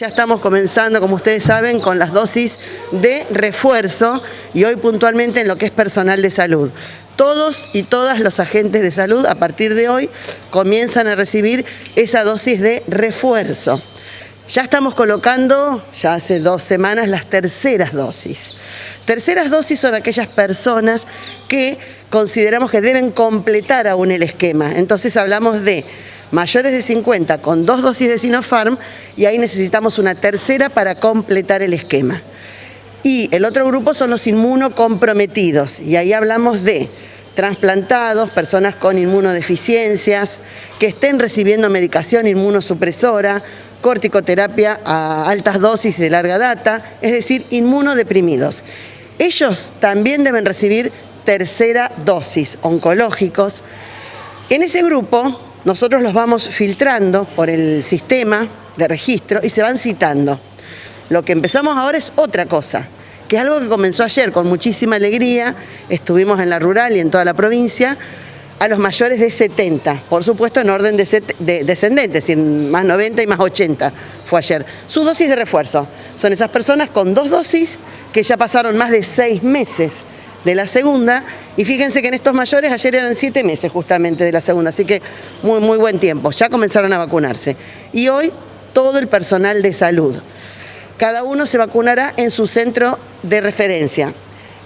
Ya estamos comenzando, como ustedes saben, con las dosis de refuerzo y hoy puntualmente en lo que es personal de salud. Todos y todas los agentes de salud a partir de hoy comienzan a recibir esa dosis de refuerzo. Ya estamos colocando, ya hace dos semanas, las terceras dosis. Terceras dosis son aquellas personas que consideramos que deben completar aún el esquema. Entonces hablamos de mayores de 50 con dos dosis de Sinopharm y ahí necesitamos una tercera para completar el esquema. Y el otro grupo son los inmunocomprometidos y ahí hablamos de trasplantados, personas con inmunodeficiencias, que estén recibiendo medicación inmunosupresora, corticoterapia a altas dosis de larga data, es decir, inmunodeprimidos. Ellos también deben recibir tercera dosis, oncológicos. En ese grupo nosotros los vamos filtrando por el sistema de registro y se van citando. Lo que empezamos ahora es otra cosa, que es algo que comenzó ayer con muchísima alegría, estuvimos en la rural y en toda la provincia, a los mayores de 70, por supuesto en orden de, descendente, más 90 y más 80 fue ayer. Su dosis de refuerzo son esas personas con dos dosis que ya pasaron más de seis meses de la segunda y fíjense que en estos mayores ayer eran siete meses justamente de la segunda, así que muy, muy buen tiempo, ya comenzaron a vacunarse. Y hoy todo el personal de salud. Cada uno se vacunará en su centro de referencia.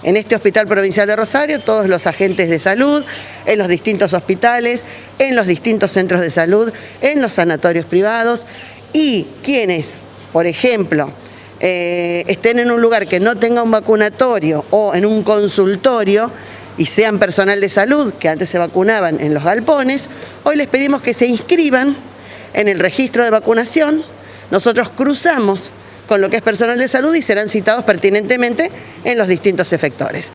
En este Hospital Provincial de Rosario, todos los agentes de salud, en los distintos hospitales, en los distintos centros de salud, en los sanatorios privados y quienes, por ejemplo, eh, estén en un lugar que no tenga un vacunatorio o en un consultorio y sean personal de salud, que antes se vacunaban en los galpones, hoy les pedimos que se inscriban en el registro de vacunación. Nosotros cruzamos con lo que es personal de salud y serán citados pertinentemente en los distintos efectores.